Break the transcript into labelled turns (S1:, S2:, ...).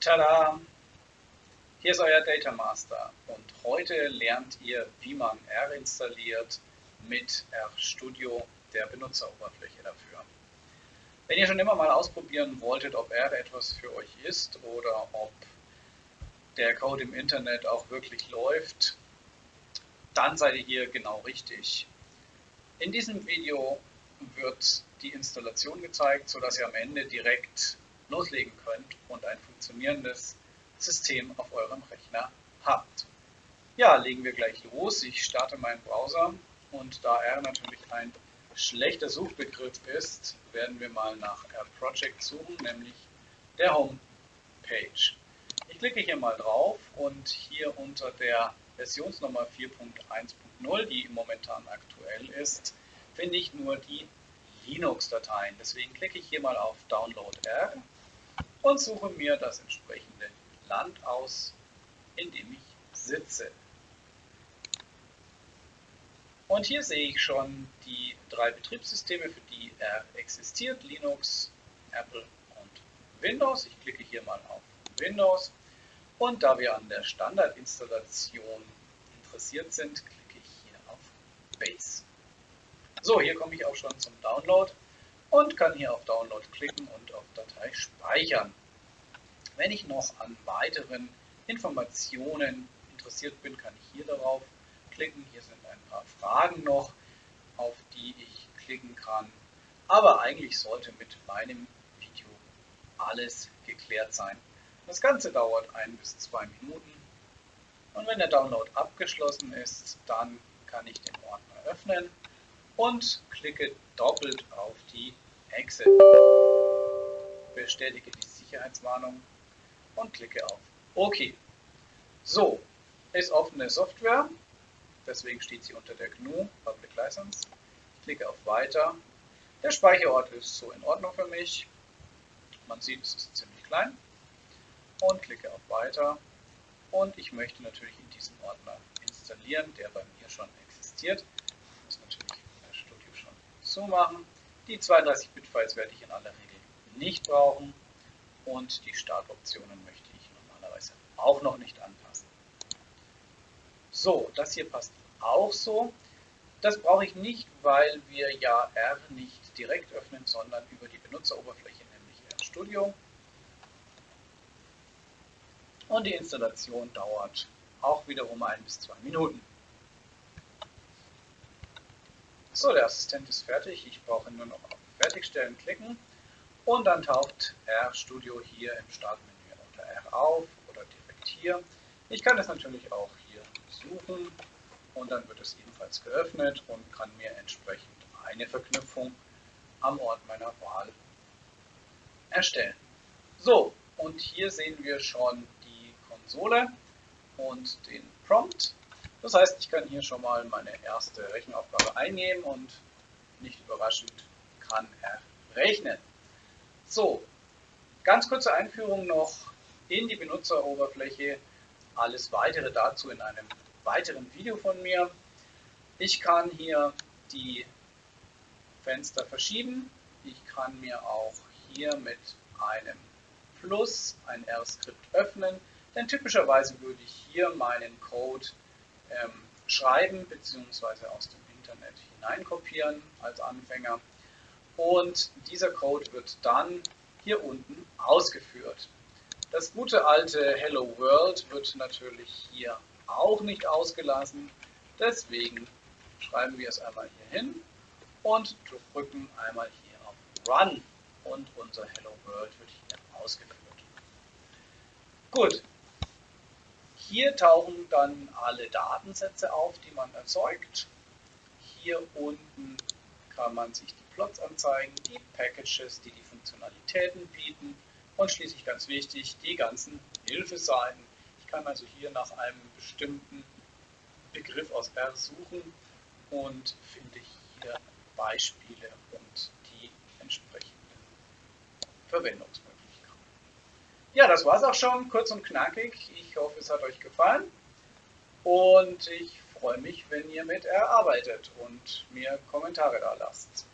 S1: Tada! Hier ist euer Data Master und heute lernt ihr, wie man R installiert mit RStudio, der Benutzeroberfläche dafür. Wenn ihr schon immer mal ausprobieren wolltet, ob R etwas für euch ist oder ob der Code im Internet auch wirklich läuft, dann seid ihr hier genau richtig. In diesem Video wird die Installation gezeigt, sodass ihr am Ende direkt loslegen könnt und ein funktionierendes System auf eurem Rechner habt. Ja, legen wir gleich los. Ich starte meinen Browser und da R natürlich ein schlechter Suchbegriff ist, werden wir mal nach R Project suchen, nämlich der Homepage. Ich klicke hier mal drauf und hier unter der Versionsnummer 4.1.0, die momentan aktuell ist, finde ich nur die Linux-Dateien. Deswegen klicke ich hier mal auf Download R und suche mir das entsprechende Land aus, in dem ich sitze. Und hier sehe ich schon die drei Betriebssysteme, für die er existiert, Linux, Apple und Windows. Ich klicke hier mal auf Windows und da wir an der Standardinstallation interessiert sind, klicke ich hier auf Base. So, hier komme ich auch schon zum Download und kann hier auf Download klicken und auf Datei speichern. Wenn ich noch an weiteren Informationen interessiert bin, kann ich hier darauf klicken. Hier sind ein paar Fragen noch, auf die ich klicken kann. Aber eigentlich sollte mit meinem Video alles geklärt sein. Das Ganze dauert ein bis zwei Minuten. Und wenn der Download abgeschlossen ist, dann kann ich den Ordner öffnen und klicke doppelt auf die Exit. Bestätige die Sicherheitswarnung und klicke auf OK. So, ist offene Software, deswegen steht sie unter der GNU Public License. Ich klicke auf Weiter. Der Speicherort ist so in Ordnung für mich. Man sieht, es ist ziemlich klein. Und klicke auf Weiter. Und ich möchte natürlich in diesen Ordner installieren, der bei mir schon existiert. Ich muss natürlich das Studio schon zumachen. Die 32-Bit-Files werde ich in aller Regel nicht brauchen und die Startoptionen möchte ich normalerweise auch noch nicht anpassen. So, das hier passt auch so. Das brauche ich nicht, weil wir ja R nicht direkt öffnen, sondern über die Benutzeroberfläche, nämlich RStudio. Und die Installation dauert auch wiederum ein bis zwei Minuten. So, der Assistent ist fertig. Ich brauche nur noch auf Fertigstellen klicken und dann taucht RStudio hier im Startmenü unter R auf oder direkt hier. Ich kann es natürlich auch hier suchen und dann wird es ebenfalls geöffnet und kann mir entsprechend eine Verknüpfung am Ort meiner Wahl erstellen. So, und hier sehen wir schon die Konsole und den Prompt. Das heißt, ich kann hier schon mal meine erste Rechenaufgabe einnehmen und nicht überraschend kann er rechnen. So, ganz kurze Einführung noch in die Benutzeroberfläche. Alles weitere dazu in einem weiteren Video von mir. Ich kann hier die Fenster verschieben. Ich kann mir auch hier mit einem Plus ein R-Skript öffnen. Denn typischerweise würde ich hier meinen Code schreiben bzw. aus dem Internet hineinkopieren als Anfänger. Und dieser Code wird dann hier unten ausgeführt. Das gute alte Hello World wird natürlich hier auch nicht ausgelassen. Deswegen schreiben wir es einmal hier hin und drücken einmal hier auf Run und unser Hello World wird hier ausgeführt. Gut, hier tauchen dann alle Datensätze auf, die man erzeugt. Hier unten kann man sich die Plots anzeigen, die Packages, die die Funktionalitäten bieten und schließlich ganz wichtig, die ganzen Hilfeseiten. Ich kann also hier nach einem bestimmten Begriff aus R suchen und finde hier Beispiele und die entsprechenden Verwendungsmöglichkeiten. Ja, das war es auch schon, kurz und knackig. Ich hoffe, es hat euch gefallen. Und ich freue mich, wenn ihr mit erarbeitet und mir Kommentare da lasst.